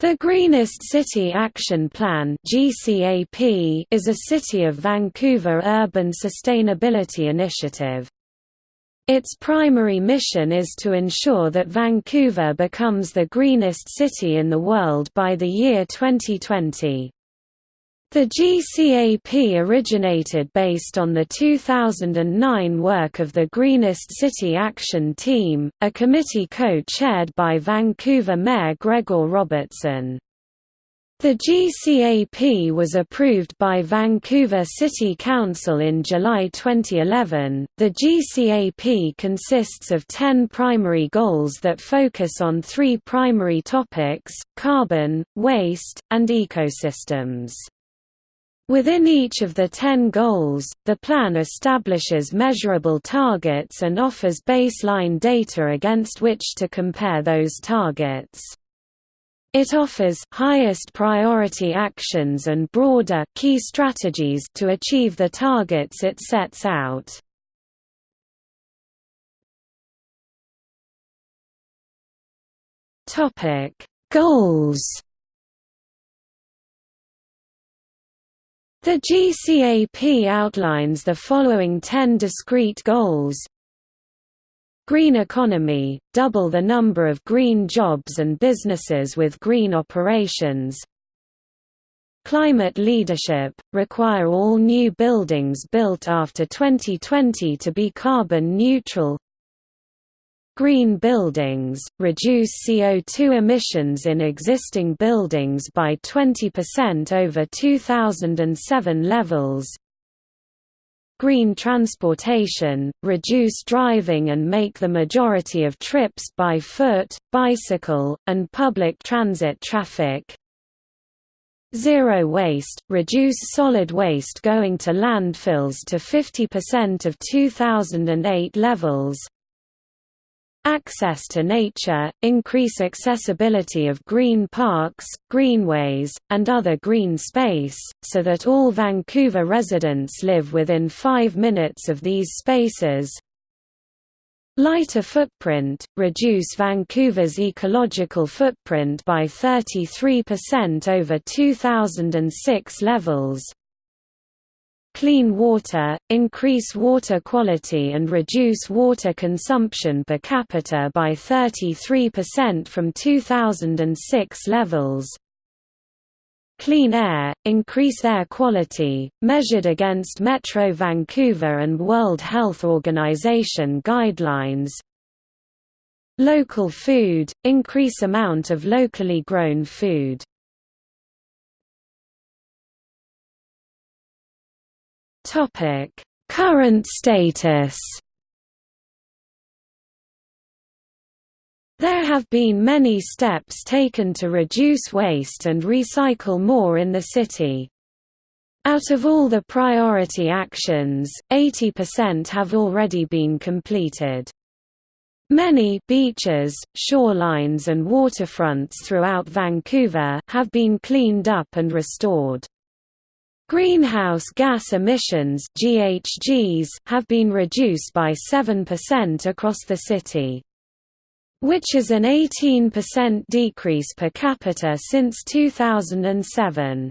The Greenest City Action Plan (GCAP) is a City of Vancouver urban sustainability initiative. Its primary mission is to ensure that Vancouver becomes the greenest city in the world by the year 2020. The GCAP originated based on the 2009 work of the Greenest City Action Team, a committee co-chaired by Vancouver Mayor Gregor Robertson. The GCAP was approved by Vancouver City Council in July 2011. The GCAP consists of 10 primary goals that focus on three primary topics carbon, waste, and ecosystems. Within each of the ten goals, the plan establishes measurable targets and offers baseline data against which to compare those targets. It offers highest priority actions and broader key strategies to achieve the targets it sets out. Topic: Goals The GCAP outlines the following ten discrete goals. Green economy, double the number of green jobs and businesses with green operations. Climate leadership, require all new buildings built after 2020 to be carbon neutral Green buildings, reduce CO2 emissions in existing buildings by 20% over 2007 levels. Green transportation, reduce driving and make the majority of trips by foot, bicycle, and public transit traffic. Zero waste, reduce solid waste going to landfills to 50% of 2008 levels Access to nature, increase accessibility of green parks, greenways, and other green space, so that all Vancouver residents live within five minutes of these spaces. Lighter footprint, reduce Vancouver's ecological footprint by 33% over 2006 levels, Clean water, increase water quality and reduce water consumption per capita by 33% from 2006 levels. Clean air, increase air quality, measured against Metro Vancouver and World Health Organization guidelines. Local food, increase amount of locally grown food. Current status. There have been many steps taken to reduce waste and recycle more in the city. Out of all the priority actions, 80% have already been completed. Many beaches, shorelines and waterfronts throughout Vancouver have been cleaned up and restored. Greenhouse gas emissions GHGs have been reduced by 7% across the city. Which is an 18% decrease per capita since 2007.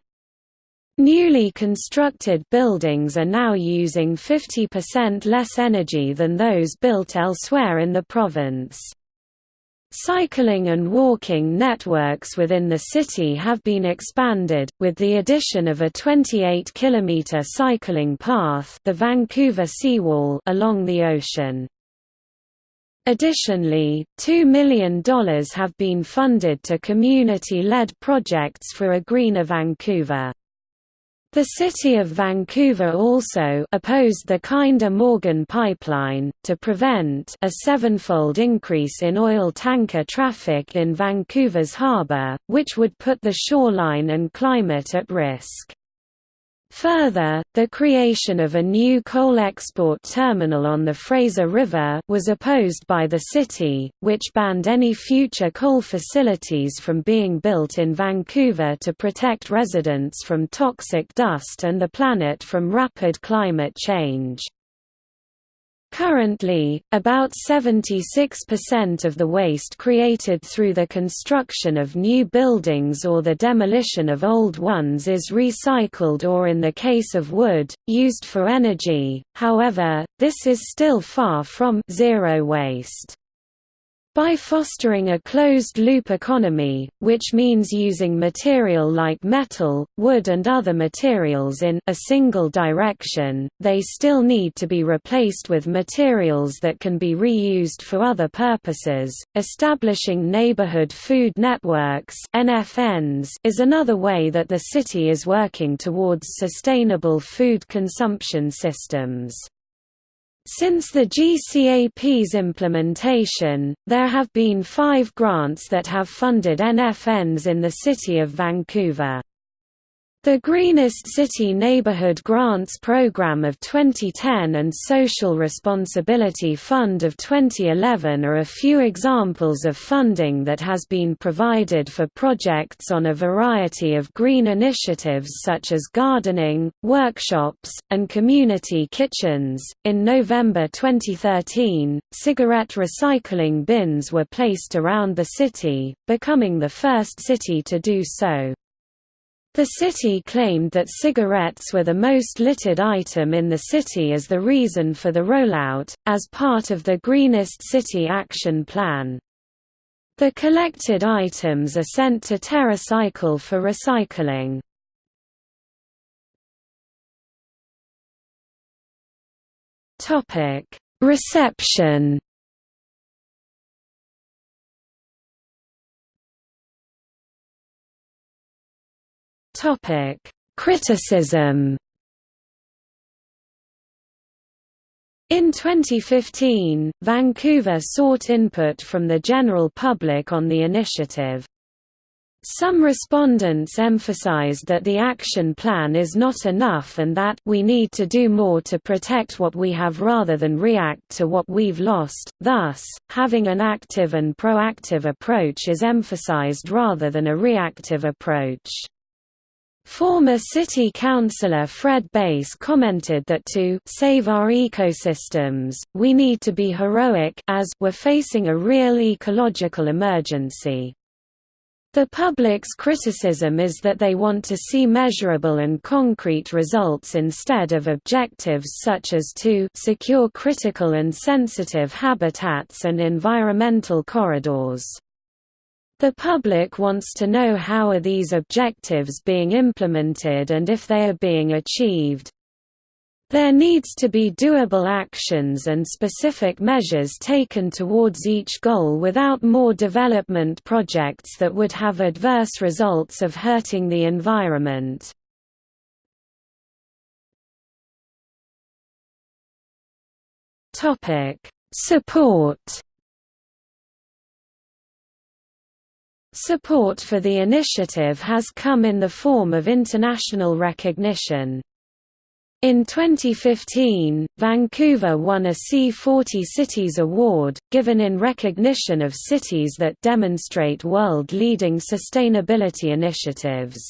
Newly constructed buildings are now using 50% less energy than those built elsewhere in the province. Cycling and walking networks within the city have been expanded, with the addition of a 28-kilometre cycling path the Vancouver Seawall along the ocean. Additionally, $2 million have been funded to community-led projects for a greener Vancouver. The City of Vancouver also opposed the Kinder Morgan pipeline, to prevent a sevenfold increase in oil tanker traffic in Vancouver's harbour, which would put the shoreline and climate at risk. Further, the creation of a new coal export terminal on the Fraser River was opposed by the city, which banned any future coal facilities from being built in Vancouver to protect residents from toxic dust and the planet from rapid climate change. Currently, about 76% of the waste created through the construction of new buildings or the demolition of old ones is recycled or in the case of wood, used for energy, however, this is still far from zero waste. By fostering a closed-loop economy, which means using material like metal, wood and other materials in a single direction, they still need to be replaced with materials that can be reused for other purposes. Establishing neighborhood food networks (NFNs) is another way that the city is working towards sustainable food consumption systems. Since the GCAP's implementation, there have been five grants that have funded NFNs in the city of Vancouver. The Greenest City Neighborhood Grants Program of 2010 and Social Responsibility Fund of 2011 are a few examples of funding that has been provided for projects on a variety of green initiatives such as gardening, workshops, and community kitchens. In November 2013, cigarette recycling bins were placed around the city, becoming the first city to do so. The city claimed that cigarettes were the most littered item in the city as the reason for the rollout, as part of the Greenest City Action Plan. The collected items are sent to TerraCycle for recycling. Reception Topic: Criticism. In 2015, Vancouver sought input from the general public on the initiative. Some respondents emphasized that the action plan is not enough and that we need to do more to protect what we have rather than react to what we've lost, thus, having an active and proactive approach is emphasized rather than a reactive approach. Former city councillor Fred Bass commented that to save our ecosystems, we need to be heroic as we're facing a real ecological emergency. The public's criticism is that they want to see measurable and concrete results instead of objectives such as to secure critical and sensitive habitats and environmental corridors. The public wants to know how are these objectives being implemented and if they are being achieved. There needs to be doable actions and specific measures taken towards each goal without more development projects that would have adverse results of hurting the environment. Support Support for the initiative has come in the form of international recognition. In 2015, Vancouver won a C40 Cities Award, given in recognition of cities that demonstrate world-leading sustainability initiatives.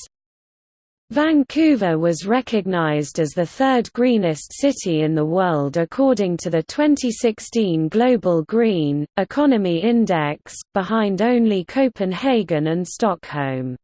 Vancouver was recognized as the third greenest city in the world according to the 2016 Global Green Economy Index, behind only Copenhagen and Stockholm.